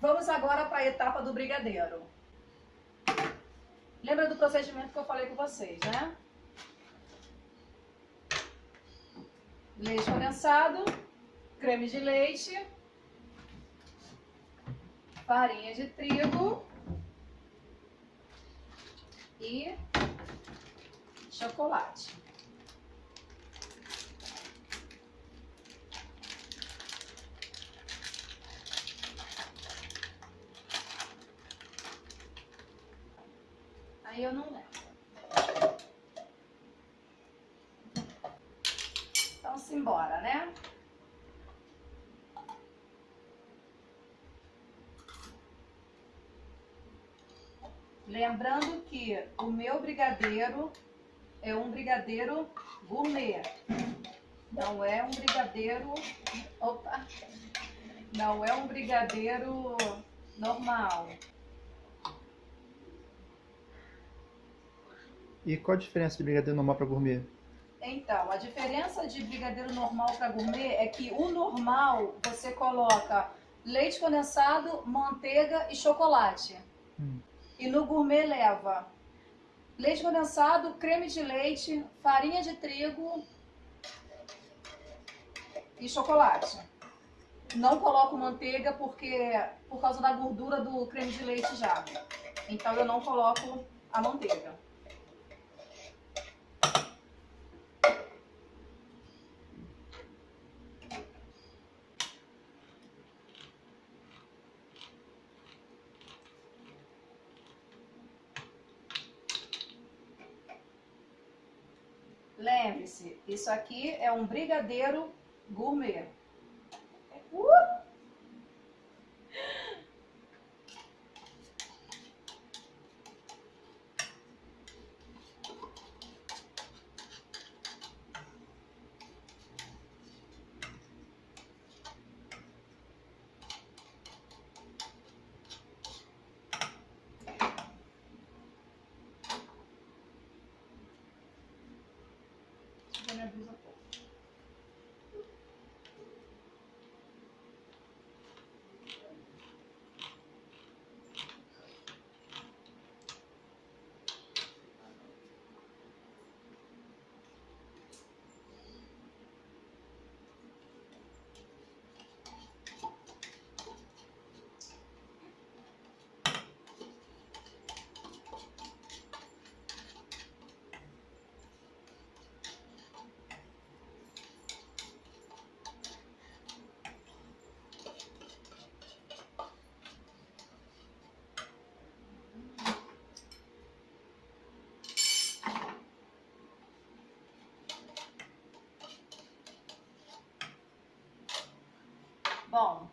Vamos agora para a etapa do brigadeiro. Lembra do procedimento que eu falei com vocês, né? Leite condensado, creme de leite, farinha de trigo e chocolate. Eu não lembro. Então, simbora, né? Lembrando que o meu brigadeiro é um brigadeiro gourmet. Não é um brigadeiro... Opa! Não é um brigadeiro normal. E qual a diferença de brigadeiro normal para gourmet? Então, a diferença de brigadeiro normal para gourmet é que o normal você coloca leite condensado, manteiga e chocolate. Hum. E no gourmet leva leite condensado, creme de leite, farinha de trigo e chocolate. Não coloco manteiga porque por causa da gordura do creme de leite já. Então eu não coloco a manteiga. Lembre-se, isso aqui é um brigadeiro gourmet. Bom,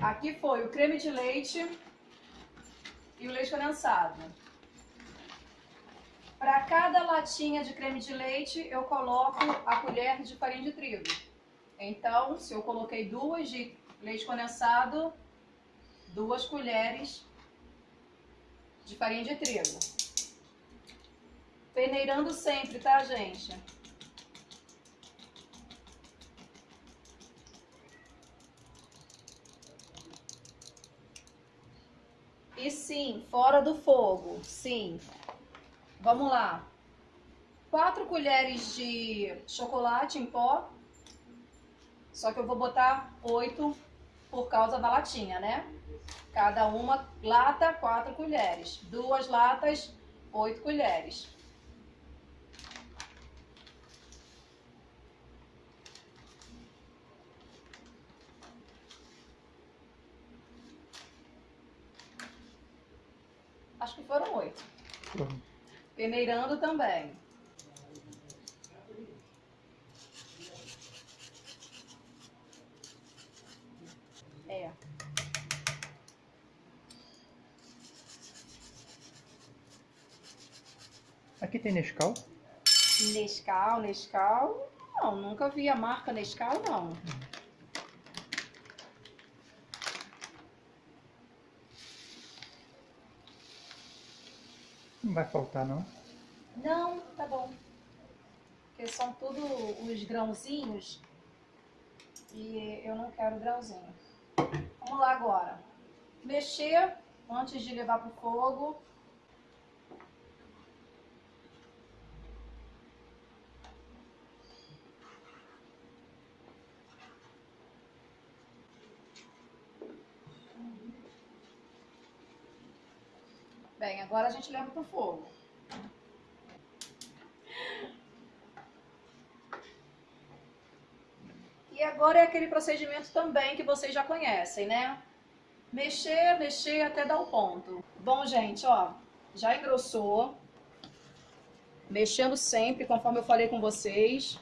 aqui foi o creme de leite e o leite condensado. Para cada latinha de creme de leite, eu coloco a colher de farinha de trigo. Então, se eu coloquei duas de leite condensado, duas colheres de farinha de trigo. Peneirando sempre, tá, gente? E sim, fora do fogo, sim. Vamos lá. Quatro colheres de chocolate em pó. Só que eu vou botar oito por causa da latinha, né? Cada uma lata, quatro colheres. Duas latas, oito colheres. Acho que foram oito. Uhum. Peneirando também. É. Aqui tem Nescau? Nescau, Nescau. Não, nunca vi a marca Nescau, não. Não vai faltar, não? Não, tá bom. Porque são tudo os grãozinhos e eu não quero grãozinho. Vamos lá agora. Mexer antes de levar pro fogo. Bem, agora a gente leva pro fogo. E agora é aquele procedimento também que vocês já conhecem, né? Mexer, mexer até dar o ponto. Bom, gente, ó, já engrossou. Mexendo sempre, conforme eu falei com vocês.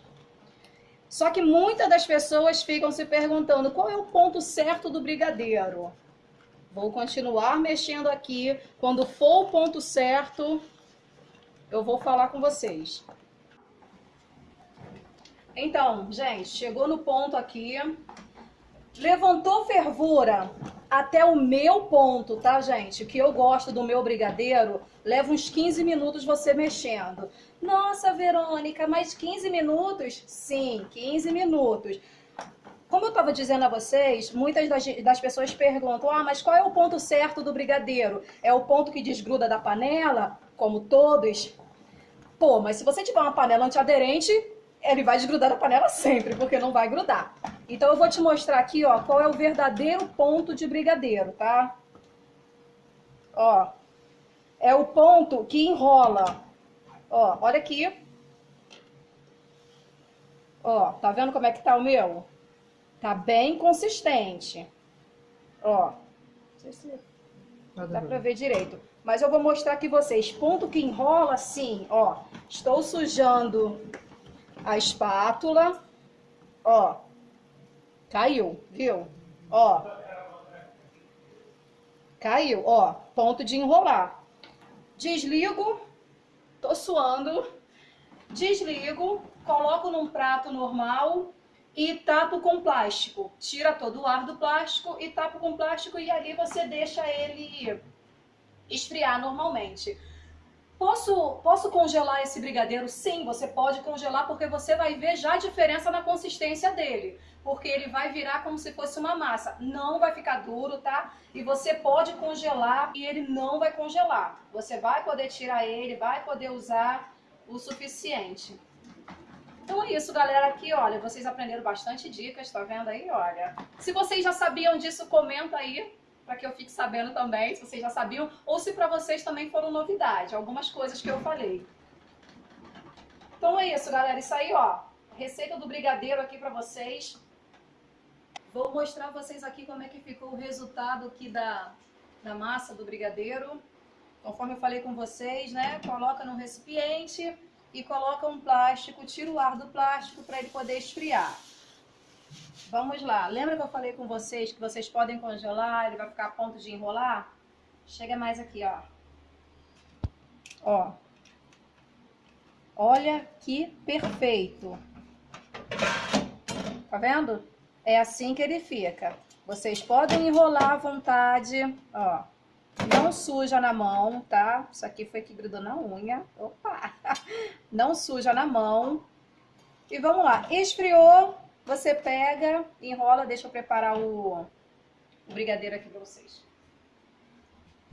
Só que muitas das pessoas ficam se perguntando qual é o ponto certo do brigadeiro. Vou continuar mexendo aqui. Quando for o ponto certo, eu vou falar com vocês. Então, gente, chegou no ponto aqui. Levantou fervura até o meu ponto, tá, gente? Que eu gosto do meu brigadeiro, leva uns 15 minutos você mexendo. Nossa, Verônica, mais 15 minutos? Sim, 15 minutos. Como eu estava dizendo a vocês, muitas das, das, pessoas perguntam: ah, mas qual é o ponto certo do brigadeiro? É o ponto que desgruda da panela, como todos? Pô, mas se você tiver uma panela antiaderente, ele vai desgrudar da panela sempre, porque não vai grudar. Então eu vou te mostrar aqui, ó, qual é o verdadeiro ponto de brigadeiro, tá? Ó, é o ponto que enrola. Ó, olha aqui. Ó, tá vendo como é que tá o meu? Tá bem consistente. Ó. Não sei se dá pra ver direito. Mas eu vou mostrar aqui vocês. Ponto que enrola assim, ó. Estou sujando a espátula. Ó. Caiu, viu? Ó. Caiu, ó. Ponto de enrolar. Desligo. Tô suando. Desligo. Coloco num prato normal e tapo com plástico. Tira todo o ar do plástico e tapo com plástico e ali você deixa ele esfriar normalmente. Posso, posso congelar esse brigadeiro? Sim, você pode congelar porque você vai ver já a diferença na consistência dele. Porque ele vai virar como se fosse uma massa. Não vai ficar duro, tá? E você pode congelar e ele não vai congelar. Você vai poder tirar ele, vai poder usar o suficiente. Então é isso, galera. Aqui, olha, vocês aprenderam bastante dicas, tá vendo aí? Olha. Se vocês já sabiam disso, comenta aí para que eu fique sabendo também, se vocês já sabiam, ou se para vocês também foram novidade, algumas coisas que eu falei. Então é isso, galera. Isso aí, ó. Receita do brigadeiro aqui para vocês. Vou mostrar vocês aqui como é que ficou o resultado aqui da, da massa do brigadeiro. Conforme eu falei com vocês, né? Coloca no recipiente e coloca um plástico, tira o ar do plástico para ele poder esfriar. Vamos lá, lembra que eu falei com vocês que vocês podem congelar, ele vai ficar a ponto de enrolar? Chega mais aqui, ó. Ó. Olha que perfeito. Tá vendo? É assim que ele fica. Vocês podem enrolar à vontade, ó. Não suja na mão, tá? Isso aqui foi que grudou na unha. Opa! Não suja na mão. E vamos lá. Esfriou, você pega, enrola, deixa eu preparar o, o brigadeiro aqui pra vocês.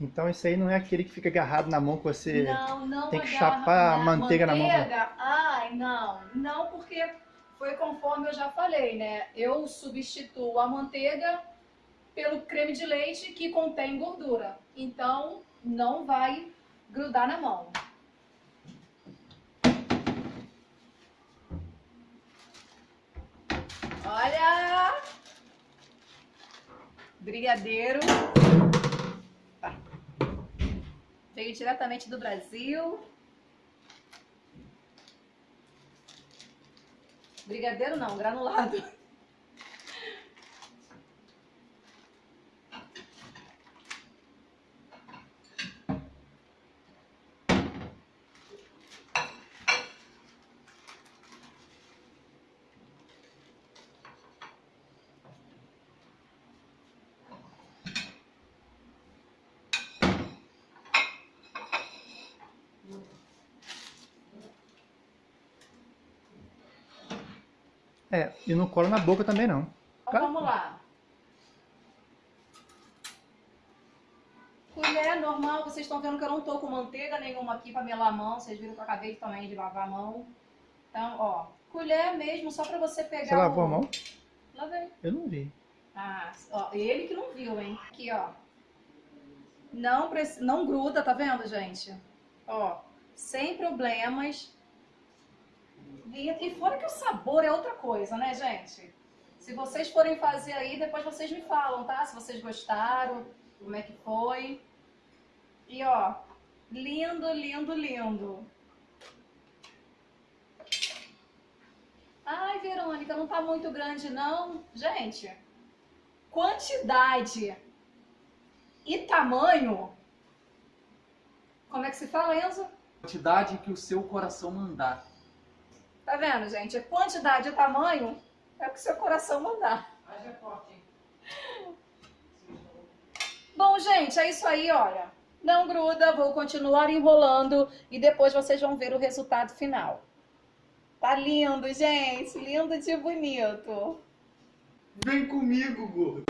Então isso aí não é aquele que fica agarrado na mão que você não, não tem que chapar a manteiga, na mão. Ai, não. Não, porque foi conforme eu já falei, né? Eu substituo a manteiga pelo creme de leite que contém gordura. Então, não vai grudar na mão. Olha! Brigadeiro. Veio diretamente do Brasil. Brigadeiro não, granulado. É, e não cola na boca também não. Então vamos lá. Colher normal, vocês estão vendo que eu não tô com manteiga nenhuma aqui para melar a mão. Vocês viram que eu acabei também de lavar a mão. Então, ó, colher mesmo, só para você pegar Você lavou o... a mão? Lavei. Eu não vi. Ah, ó, ele que não viu, hein? Aqui, ó. Não, preci- não gruda, tá vendo, gente? Ó, sem problemas. E, e fora que o sabor é outra coisa, né, gente? Se vocês forem fazer aí, depois vocês me falam, tá? Se vocês gostaram, como é que foi. E ó, lindo, lindo, lindo. Ai, Verônica, não tá muito grande, não. Gente, quantidade e tamanho. Como é que se fala, Enzo? quantidade que o seu coração mandar. Tá vendo, gente? Quantidade e tamanho é o que seu coração mandar. Bom, gente, é isso aí, olha. Não gruda, vou continuar enrolando e depois vocês vão ver o resultado final. Tá lindo, gente. Lindo de bonito. Vem comigo, gordo.